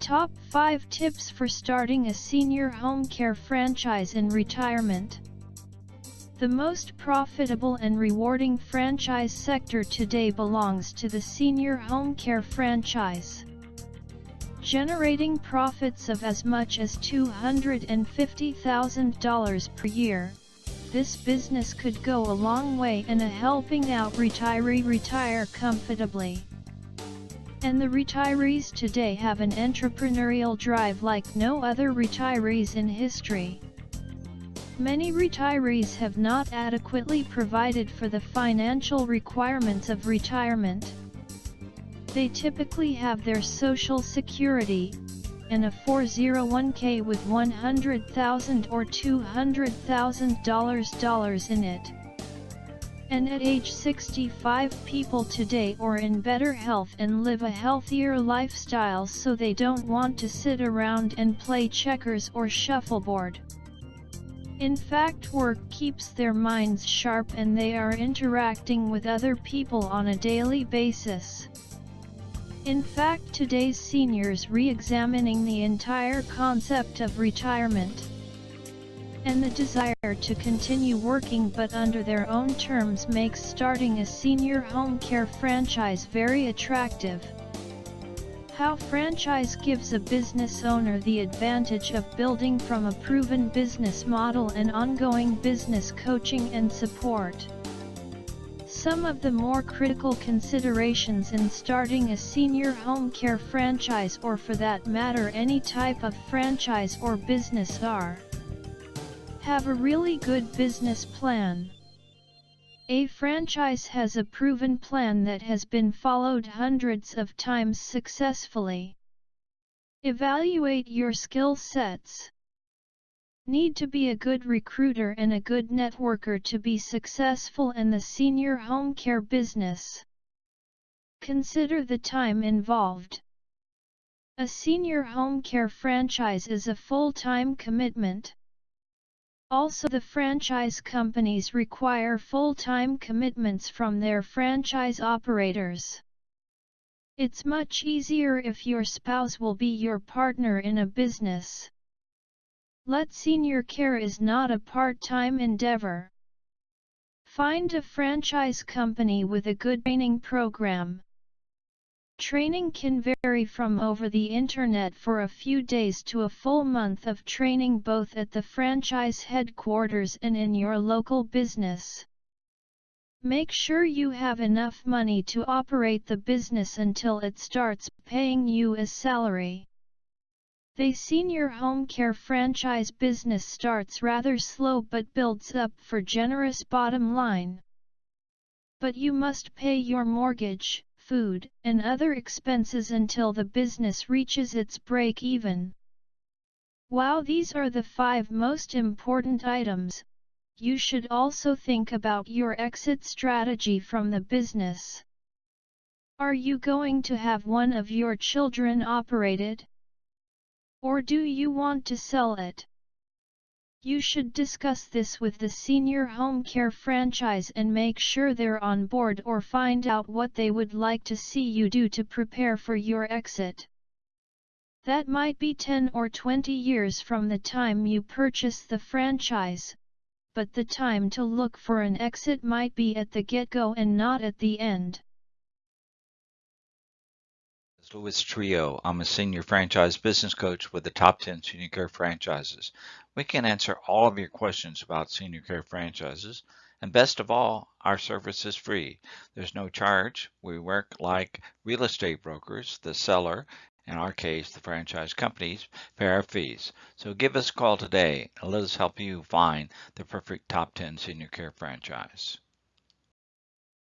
Top 5 Tips for Starting a Senior Home Care Franchise in Retirement The most profitable and rewarding franchise sector today belongs to the senior home care franchise. Generating profits of as much as $250,000 per year, this business could go a long way in a helping out retiree retire comfortably. And the retirees today have an entrepreneurial drive like no other retirees in history. Many retirees have not adequately provided for the financial requirements of retirement. They typically have their social security, and a 401k with $100,000 or $200,000 in it and at age 65 people today are in better health and live a healthier lifestyle so they don't want to sit around and play checkers or shuffleboard. In fact work keeps their minds sharp and they are interacting with other people on a daily basis. In fact today's seniors re-examining the entire concept of retirement and the desire to continue working but under their own terms makes starting a senior home care franchise very attractive. How franchise gives a business owner the advantage of building from a proven business model and ongoing business coaching and support. Some of the more critical considerations in starting a senior home care franchise or for that matter any type of franchise or business are have a really good business plan. A franchise has a proven plan that has been followed hundreds of times successfully. Evaluate your skill sets. Need to be a good recruiter and a good networker to be successful in the senior home care business. Consider the time involved. A senior home care franchise is a full-time commitment. Also the franchise companies require full-time commitments from their franchise operators. It's much easier if your spouse will be your partner in a business. Let senior care is not a part-time endeavor. Find a franchise company with a good training program. Training can vary from over the internet for a few days to a full month of training both at the franchise headquarters and in your local business. Make sure you have enough money to operate the business until it starts paying you a salary. The senior home care franchise business starts rather slow but builds up for generous bottom line. But you must pay your mortgage, food, and other expenses until the business reaches its break-even. While these are the five most important items, you should also think about your exit strategy from the business. Are you going to have one of your children operated? Or do you want to sell it? You should discuss this with the senior home care franchise and make sure they're on board or find out what they would like to see you do to prepare for your exit. That might be 10 or 20 years from the time you purchase the franchise, but the time to look for an exit might be at the get-go and not at the end. Louis Trio. I'm a senior franchise business coach with the top 10 senior care franchises. We can answer all of your questions about senior care franchises. And best of all, our service is free. There's no charge. We work like real estate brokers. The seller, in our case, the franchise companies, pay our fees. So give us a call today and let us help you find the perfect top 10 senior care franchise.